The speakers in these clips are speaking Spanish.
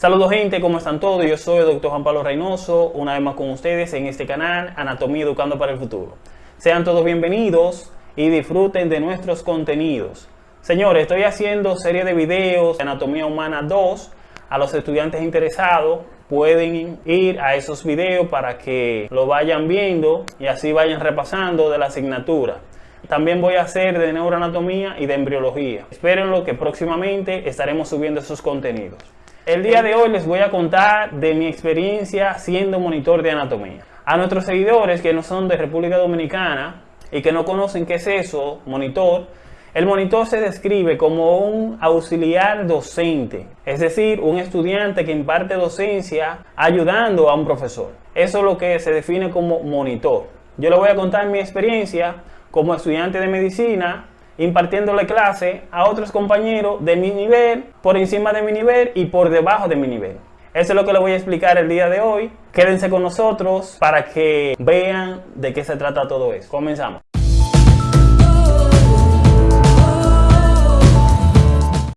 Saludos gente, ¿cómo están todos? Yo soy el doctor Juan Pablo Reynoso, una vez más con ustedes en este canal Anatomía Educando para el Futuro. Sean todos bienvenidos y disfruten de nuestros contenidos. Señores, estoy haciendo serie de videos de Anatomía Humana 2. A los estudiantes interesados pueden ir a esos videos para que lo vayan viendo y así vayan repasando de la asignatura. También voy a hacer de neuroanatomía y de embriología. Espérenlo que próximamente estaremos subiendo esos contenidos. El día de hoy les voy a contar de mi experiencia siendo monitor de anatomía. A nuestros seguidores que no son de República Dominicana y que no conocen qué es eso, monitor, el monitor se describe como un auxiliar docente, es decir, un estudiante que imparte docencia ayudando a un profesor. Eso es lo que se define como monitor. Yo le voy a contar mi experiencia como estudiante de medicina impartiéndole clase a otros compañeros de mi nivel, por encima de mi nivel y por debajo de mi nivel. Eso es lo que les voy a explicar el día de hoy. Quédense con nosotros para que vean de qué se trata todo eso. Comenzamos.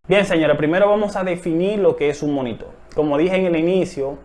Bien, señora, primero vamos a definir lo que es un monitor. Como dije en el inicio,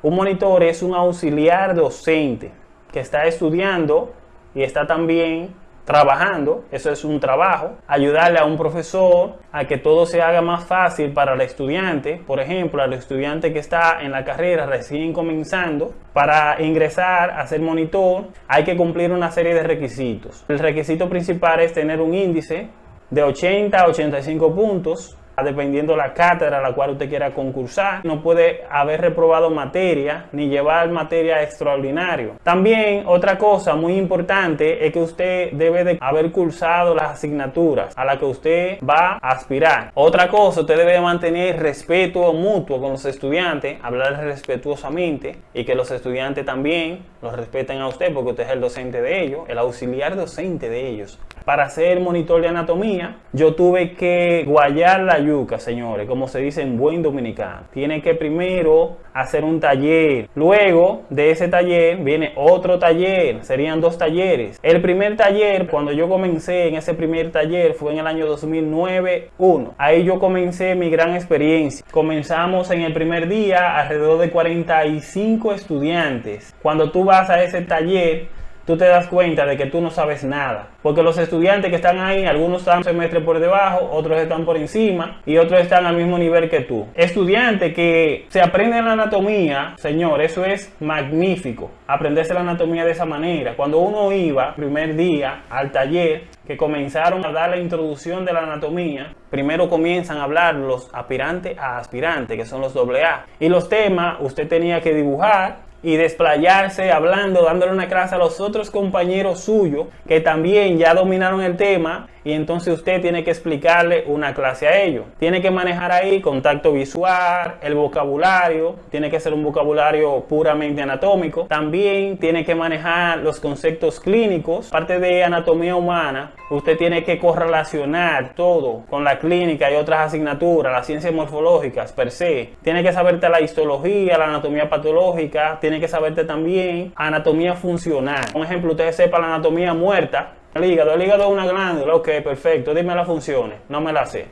un monitor es un auxiliar docente que está estudiando y está también trabajando, eso es un trabajo, ayudarle a un profesor a que todo se haga más fácil para el estudiante, por ejemplo, al estudiante que está en la carrera recién comenzando, para ingresar a ser monitor hay que cumplir una serie de requisitos. El requisito principal es tener un índice de 80 a 85 puntos dependiendo la cátedra a la cual usted quiera concursar. No puede haber reprobado materia ni llevar materia extraordinario. También otra cosa muy importante es que usted debe de haber cursado las asignaturas a las que usted va a aspirar. Otra cosa, usted debe mantener respeto mutuo con los estudiantes, hablar respetuosamente y que los estudiantes también los respeten a usted porque usted es el docente de ellos, el auxiliar docente de ellos. Para ser monitor de anatomía, yo tuve que guayar la señores, como se dice en buen dominicano. Tiene que primero hacer un taller. Luego de ese taller viene otro taller. Serían dos talleres. El primer taller, cuando yo comencé en ese primer taller, fue en el año 2009-1. Ahí yo comencé mi gran experiencia. Comenzamos en el primer día alrededor de 45 estudiantes. Cuando tú vas a ese taller, tú te das cuenta de que tú no sabes nada. Porque los estudiantes que están ahí, algunos están un semestre por debajo, otros están por encima y otros están al mismo nivel que tú. Estudiante que se aprende la anatomía, señor, eso es magnífico. Aprenderse la anatomía de esa manera. Cuando uno iba primer día al taller, que comenzaron a dar la introducción de la anatomía, primero comienzan a hablar los aspirantes a aspirantes, que son los AA. Y los temas usted tenía que dibujar y desplayarse hablando, dándole una clase a los otros compañeros suyos que también ya dominaron el tema y entonces usted tiene que explicarle una clase a ellos. Tiene que manejar ahí contacto visual, el vocabulario, tiene que ser un vocabulario puramente anatómico. También tiene que manejar los conceptos clínicos, parte de anatomía humana. Usted tiene que correlacionar todo con la clínica y otras asignaturas, las ciencias morfológicas per se. Tiene que saberte la histología, la anatomía patológica, tiene que saberte también anatomía funcional. Por ejemplo, usted sepa la anatomía muerta, el hígado, el hígado es una glándula, ok, perfecto, dime las funciones, no me la sé.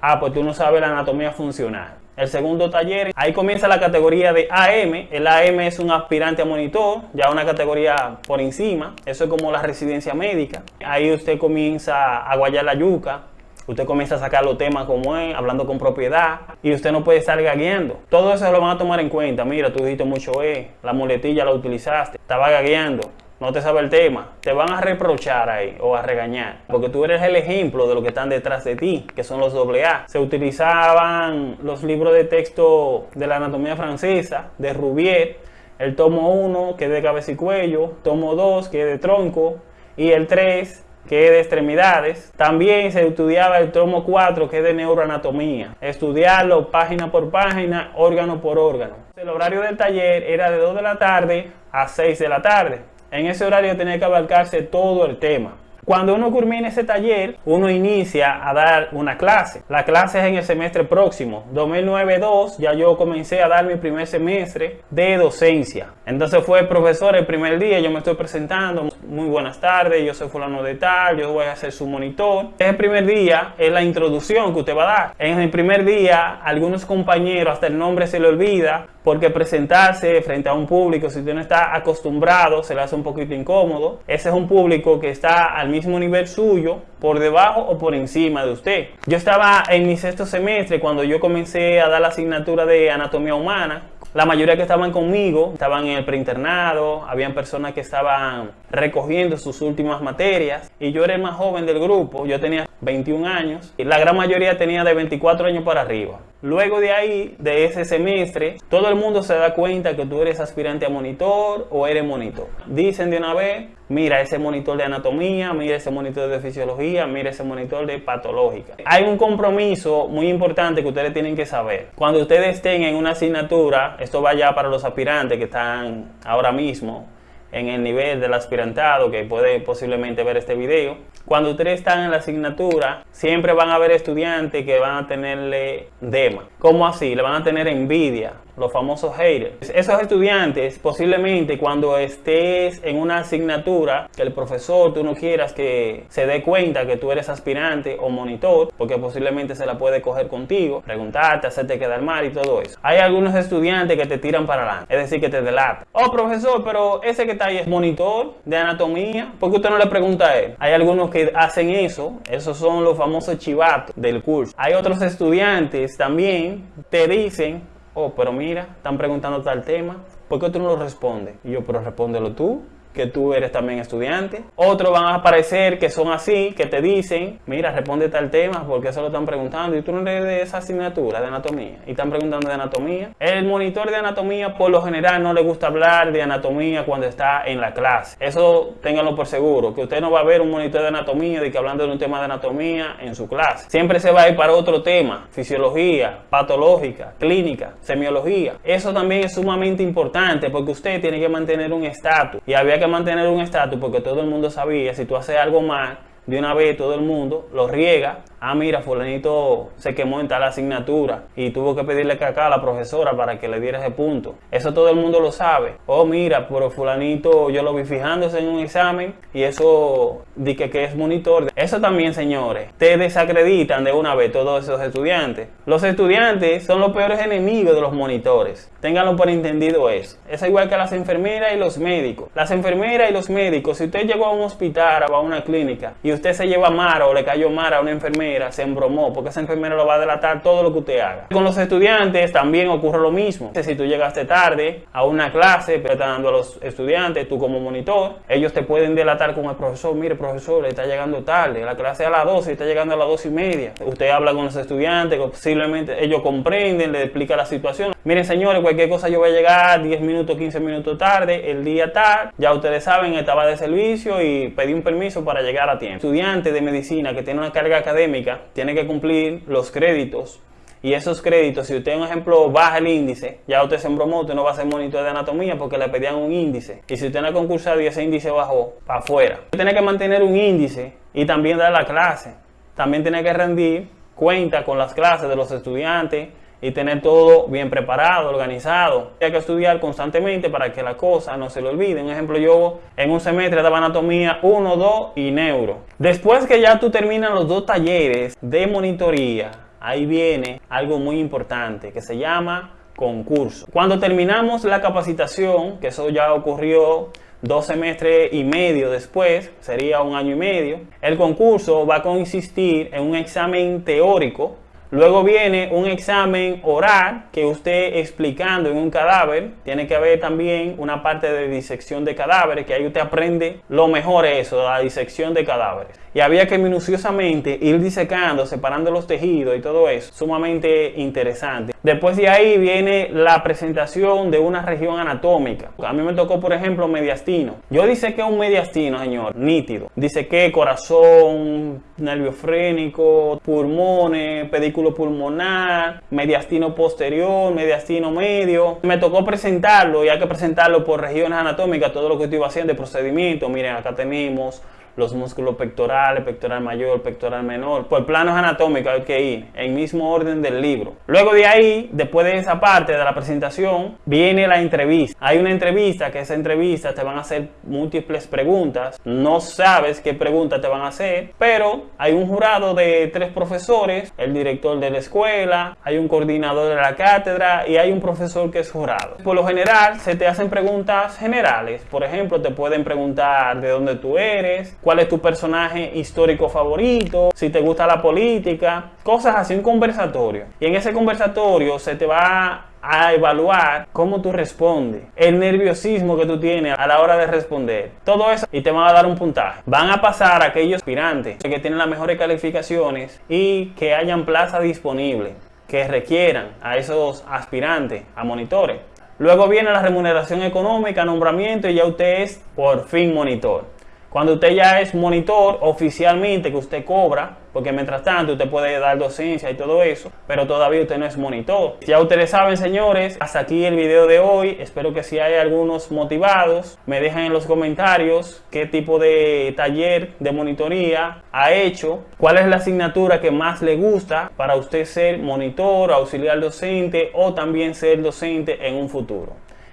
Ah, pues tú no sabes la anatomía funcional. El segundo taller, ahí comienza la categoría de AM. El AM es un aspirante a monitor, ya una categoría por encima. Eso es como la residencia médica. Ahí usted comienza a guayar la yuca, Usted comienza a sacar los temas como es, hablando con propiedad, y usted no puede estar gagueando. Todo eso lo van a tomar en cuenta. Mira, tú dijiste mucho E, la muletilla la utilizaste, estaba gagueando no te sabe el tema, te van a reprochar ahí o a regañar, porque tú eres el ejemplo de lo que están detrás de ti, que son los AA. Se utilizaban los libros de texto de la anatomía francesa, de Rouvier, el tomo 1 que es de cabeza y cuello, tomo 2 que es de tronco y el 3 que es de extremidades. También se estudiaba el tomo 4 que es de neuroanatomía. Estudiarlo página por página, órgano por órgano. El horario del taller era de 2 de la tarde a 6 de la tarde. En ese horario tenía que abarcarse todo el tema. Cuando uno culmina ese taller, uno inicia a dar una clase. La clase es en el semestre próximo, 2009-2, ya yo comencé a dar mi primer semestre de docencia. Entonces fue profesor el primer día, yo me estoy presentando, muy buenas tardes, yo soy fulano de tal, yo voy a ser su monitor. El primer día es la introducción que usted va a dar. En el primer día, algunos compañeros, hasta el nombre se le olvida, porque presentarse frente a un público, si usted no está acostumbrado, se le hace un poquito incómodo. Ese es un público que está al mismo nivel suyo, por debajo o por encima de usted. Yo estaba en mi sexto semestre cuando yo comencé a dar la asignatura de anatomía humana. La mayoría que estaban conmigo estaban en el preinternado, habían personas que estaban recogiendo sus últimas materias y yo era el más joven del grupo, yo tenía 21 años y la gran mayoría tenía de 24 años para arriba. Luego de ahí, de ese semestre, todo el mundo se da cuenta que tú eres aspirante a monitor o eres monitor. Dicen de una vez, mira ese monitor de anatomía, mira ese monitor de fisiología, mira ese monitor de patológica. Hay un compromiso muy importante que ustedes tienen que saber. Cuando ustedes estén en una asignatura, esto va ya para los aspirantes que están ahora mismo en el nivel del aspirantado que puede posiblemente ver este video. Cuando ustedes están en la asignatura, siempre van a haber estudiantes que van a tenerle dema. ¿Cómo así? Le van a tener envidia, los famosos haters. Esos estudiantes, posiblemente cuando estés en una asignatura, que el profesor tú no quieras que se dé cuenta que tú eres aspirante o monitor, porque posiblemente se la puede coger contigo, preguntarte, hacerte quedar mal y todo eso. Hay algunos estudiantes que te tiran para adelante, es decir, que te delatan. Oh, profesor, pero ese que está ahí es monitor de anatomía, ¿por qué usted no le pregunta a él? Hay algunos que hacen eso, esos son los famosos chivatos del curso. Hay otros estudiantes también, te dicen, oh, pero mira, están preguntando tal tema, ¿por qué tú no lo respondes? Y yo, pero respóndelo tú que tú eres también estudiante. Otros van a aparecer que son así, que te dicen, mira, responde tal tema porque eso lo están preguntando y tú no eres de esa asignatura de anatomía y están preguntando de anatomía. El monitor de anatomía por lo general no le gusta hablar de anatomía cuando está en la clase. Eso ténganlo por seguro, que usted no va a ver un monitor de anatomía de que hablando de un tema de anatomía en su clase. Siempre se va a ir para otro tema, fisiología, patológica, clínica, semiología. Eso también es sumamente importante porque usted tiene que mantener un estatus y había que mantener un estatus porque todo el mundo sabía si tú haces algo mal, de una vez todo el mundo lo riega ah, mira, fulanito se quemó en tal asignatura y tuvo que pedirle caca a la profesora para que le diera ese punto. Eso todo el mundo lo sabe. Oh, mira, pero fulanito yo lo vi fijándose en un examen y eso di que, que es monitor. Eso también, señores, te desacreditan de una vez todos esos estudiantes. Los estudiantes son los peores enemigos de los monitores. Ténganlo por entendido eso. Es igual que las enfermeras y los médicos. Las enfermeras y los médicos, si usted llegó a un hospital o a una clínica y usted se lleva mara o le cayó mara a una enfermera, se embromó, porque esa enfermera lo va a delatar todo lo que usted haga. Con los estudiantes también ocurre lo mismo. Si tú llegaste tarde a una clase, pero está dando a los estudiantes, tú como monitor, ellos te pueden delatar con el profesor, mire profesor, le está llegando tarde, la clase a las 12 y está llegando a las 2 y media. Usted habla con los estudiantes, posiblemente ellos comprenden, le explica la situación. Miren señores, cualquier cosa yo voy a llegar 10 minutos, 15 minutos tarde, el día tal, ya ustedes saben, estaba de servicio y pedí un permiso para llegar a tiempo. Estudiante de medicina que tiene una carga académica, tiene que cumplir los créditos y esos créditos, si usted, un ejemplo, baja el índice, ya usted se embromó, usted no va a ser monitor de anatomía porque le pedían un índice. Y si usted no ha concursado y ese índice bajó, para afuera. Tiene que mantener un índice y también dar la clase. También tiene que rendir cuenta con las clases de los estudiantes, y tener todo bien preparado, organizado. Hay que estudiar constantemente para que la cosa no se le olvide. Un ejemplo, yo en un semestre daba anatomía 1, 2 y neuro. Después que ya tú terminas los dos talleres de monitoría, ahí viene algo muy importante que se llama concurso. Cuando terminamos la capacitación, que eso ya ocurrió dos semestres y medio después, sería un año y medio, el concurso va a consistir en un examen teórico Luego viene un examen oral que usted explicando en un cadáver. Tiene que haber también una parte de disección de cadáveres, que ahí usted aprende lo mejor eso, la disección de cadáveres. Y había que minuciosamente ir disecando, separando los tejidos y todo eso. Sumamente interesante. Después de ahí viene la presentación de una región anatómica. A mí me tocó, por ejemplo, mediastino. Yo dice que un mediastino, señor, nítido. Dice que corazón, nervio frénico, pulmones, pedículo pulmonar, mediastino posterior, mediastino medio. Me tocó presentarlo y hay que presentarlo por regiones anatómicas, todo lo que estoy haciendo de procedimiento. Miren, acá tenemos los músculos pectorales, pectoral mayor, pectoral menor. Por planos anatómicos hay que ir en mismo orden del libro. Luego de ahí, después de esa parte de la presentación, viene la entrevista. Hay una entrevista que esa entrevista te van a hacer múltiples preguntas. No sabes qué preguntas te van a hacer, pero hay un jurado de tres profesores, el director de la escuela, hay un coordinador de la cátedra y hay un profesor que es jurado. Por lo general, se te hacen preguntas generales. Por ejemplo, te pueden preguntar de dónde tú eres, cuál es tu personaje histórico favorito, si te gusta la política, cosas así, un conversatorio. Y en ese conversatorio se te va a evaluar cómo tú respondes, el nerviosismo que tú tienes a la hora de responder, todo eso y te van a dar un puntaje. Van a pasar aquellos aspirantes que tienen las mejores calificaciones y que hayan plaza disponible, que requieran a esos aspirantes, a monitores. Luego viene la remuneración económica, nombramiento y ya usted es por fin monitor. Cuando usted ya es monitor oficialmente que usted cobra, porque mientras tanto usted puede dar docencia y todo eso, pero todavía usted no es monitor. Ya ustedes saben, señores, hasta aquí el video de hoy. Espero que si hay algunos motivados, me dejen en los comentarios qué tipo de taller de monitoría ha hecho, cuál es la asignatura que más le gusta para usted ser monitor, auxiliar docente o también ser docente en un futuro.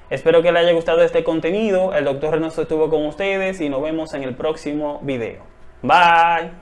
Espero que les haya gustado este contenido. El doctor Reynoso estuvo con ustedes y nos vemos en el próximo video. Bye.